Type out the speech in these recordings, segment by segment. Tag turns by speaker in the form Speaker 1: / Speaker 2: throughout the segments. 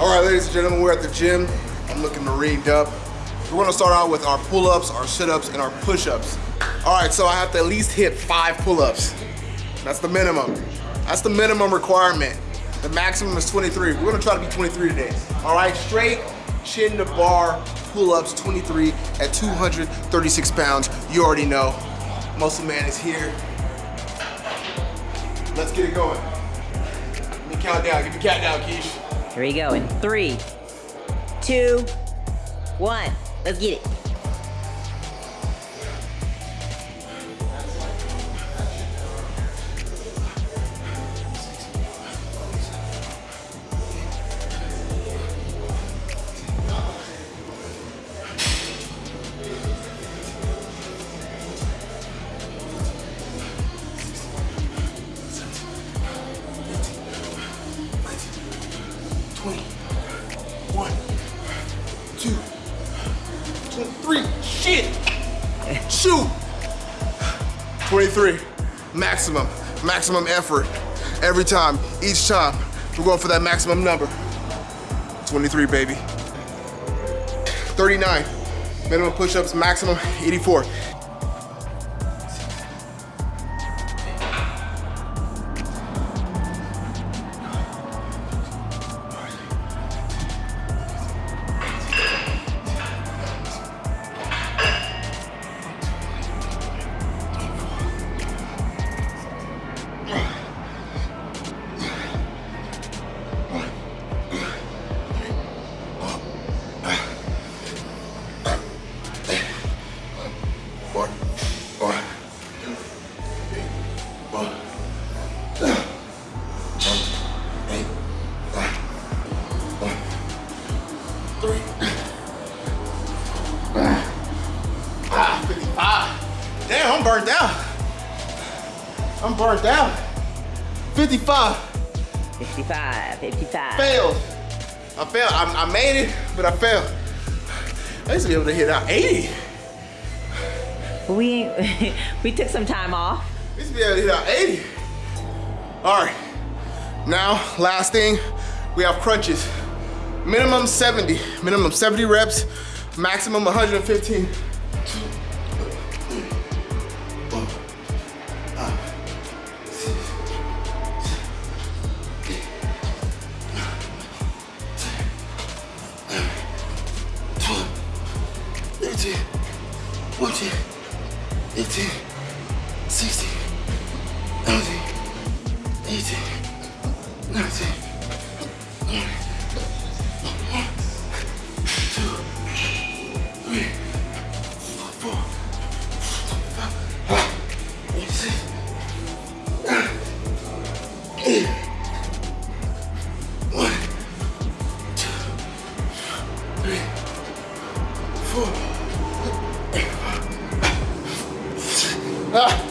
Speaker 1: All right, ladies and gentlemen, we're at the gym. I'm looking rigged up. We're gonna start out with our pull-ups, our sit-ups, and our push-ups. All right, so I have to at least hit five pull-ups. That's the minimum. That's the minimum requirement. The maximum is 23. We're gonna try to be 23 today. All right, straight chin to bar pull-ups, 23 at 236 pounds. You already know. Muscle Man is here. Let's get it going. Let me count down. Give me count down, Keish.
Speaker 2: Here we go in three, two, one. Let's get it.
Speaker 1: 23. Maximum. Maximum effort. Every time. Each time. We're going for that maximum number. 23, baby. 39. Minimum push-ups, maximum 84. I'm burnt out. I'm burnt out. 55.
Speaker 2: 55, 55.
Speaker 1: Failed. I failed. I, I made it, but I failed. I used to be able to hit out 80.
Speaker 2: We we took some time off.
Speaker 1: We used to be able to hit out 80. All right. Now, last thing, we have crunches. Minimum 70. Minimum 70 reps, maximum 115. 15, 40, 80, 60, 17, 80, 90, 20, 21, 22, Ah.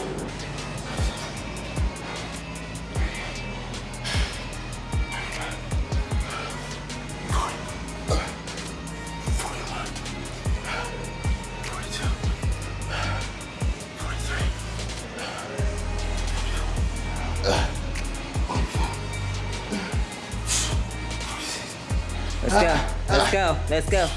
Speaker 2: Let's go. Let's go. Let's go.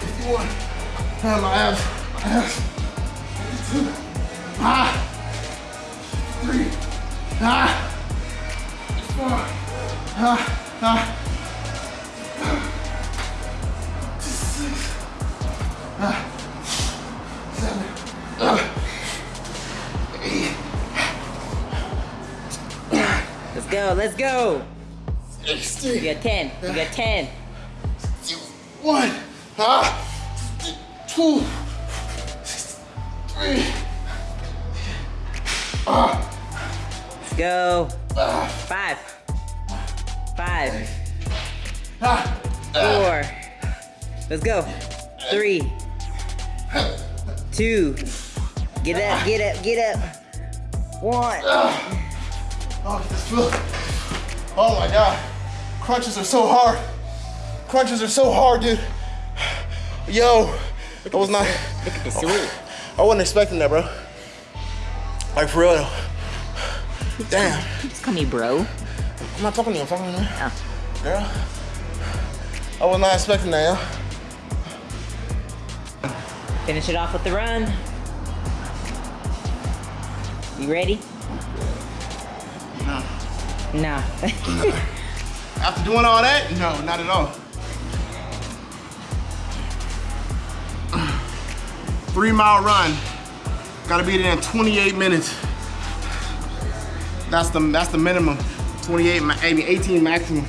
Speaker 1: Fifty-one. Ah, my abs. My abs. Fifty-two. Ah. Three. Ah. Four. Ah. Ah. Six. Ah.
Speaker 2: Let's go. Let's go. You got 10. You got 10.
Speaker 1: One, ah, two, three, ah,
Speaker 2: Let's go. Five. Five.
Speaker 1: ah,
Speaker 2: Four. Let's go. Three. Two. Get up, get up, get up. One.
Speaker 1: Oh, this feel. Oh my god. Crunches are so hard. Crunches are so hard, dude. Yo, I was not.
Speaker 2: Look at the swoop.
Speaker 1: I wasn't expecting that, bro. Like for real. though. Damn.
Speaker 2: Just call me bro.
Speaker 1: I'm not talking to you. I'm talking to you,
Speaker 2: Oh.
Speaker 1: girl. I was not expecting that, yo.
Speaker 2: Finish it off with the run. You ready?
Speaker 1: No.
Speaker 2: No.
Speaker 1: After doing all that, no, not at all. Three mile run. Gotta be there in 28 minutes. That's the that's the minimum. 28, ma- I mean 18 maximum.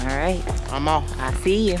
Speaker 2: All right.
Speaker 1: I'm off.
Speaker 2: I see you.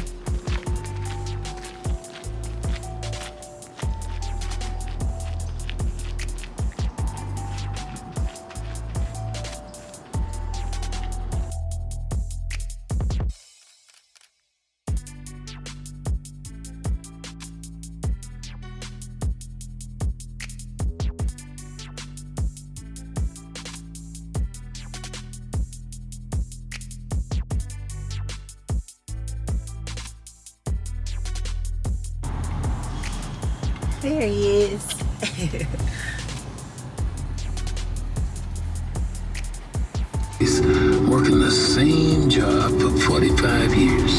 Speaker 2: There he is.
Speaker 3: He's working the same job for 45 years.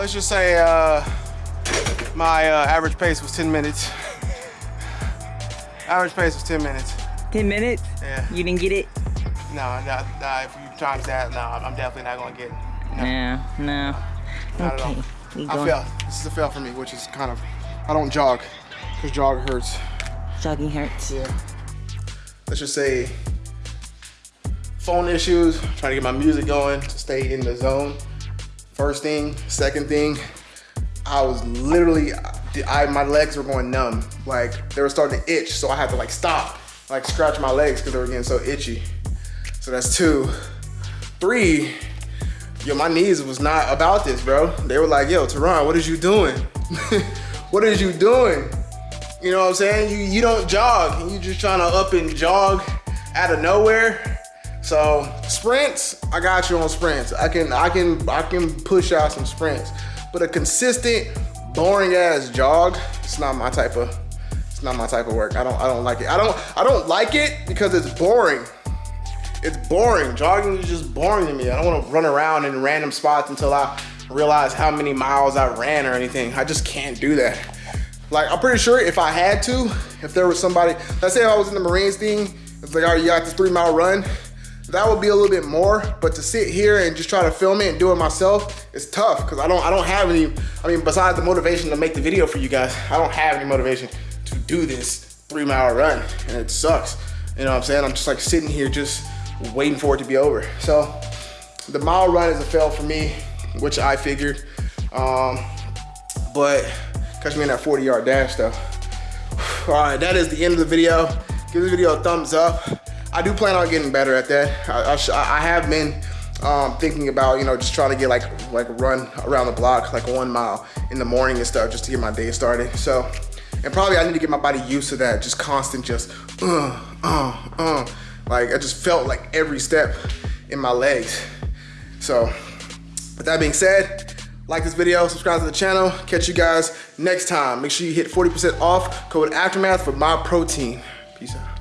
Speaker 1: Let's just say uh, my uh, average pace was 10 minutes. average pace was 10 minutes.
Speaker 2: 10 minutes?
Speaker 1: Yeah.
Speaker 2: You didn't get it?
Speaker 1: No, no, no if you times that, no, I'm definitely not gonna get it. No,
Speaker 2: No, no.
Speaker 1: not at all.
Speaker 2: Okay.
Speaker 1: I
Speaker 2: going
Speaker 1: fail. This is a fail for me, which is kind of, I don't jog, because jog hurts.
Speaker 2: jogging hurts.
Speaker 1: Yeah. Let's just say phone issues, trying to get my music going to stay in the zone. First thing, second thing, I was literally, I my legs were going numb. Like they were starting to itch, so I had to like stop, like scratch my legs because they were getting so itchy. So that's two. Three, yo, my knees was not about this, bro. They were like, yo, Teron, what is you doing? what is you doing? You know what I'm saying? You you don't jog, and you just trying to up and jog out of nowhere. So sprints, I got you on sprints. I can I can I can push out some sprints, but a consistent, boring ass jog, it's not my type of it's not my type of work. I don't I don't like it. I don't I don't like it because it's boring. It's boring. Jogging is just boring to me. I don't want to run around in random spots until I realize how many miles I ran or anything. I just can't do that. Like, I'm pretty sure if I had to, if there was somebody, let's say I was in the Marines thing, it's like, all right, you got this three mile run, that would be a little bit more, but to sit here and just try to film it and do it myself, it's tough, because I don't, I don't have any, I mean, besides the motivation to make the video for you guys, I don't have any motivation to do this three mile run, and it sucks. You know what I'm saying? I'm just like sitting here just waiting for it to be over. So the mile run is a fail for me, which I figured. Um, but catch me in that 40 yard dash though. All right, that is the end of the video. Give this video a thumbs up. I do plan on getting better at that. I, I, I have been um, thinking about, you know, just trying to get like like run around the block, like one mile in the morning and stuff, just to get my day started. So, and probably I need to get my body used to that, just constant, just uh, uh, uh. Like I just felt like every step in my legs. So, with that being said, like this video, subscribe to the channel. Catch you guys next time. Make sure you hit 40% off code Aftermath for my protein. Peace out.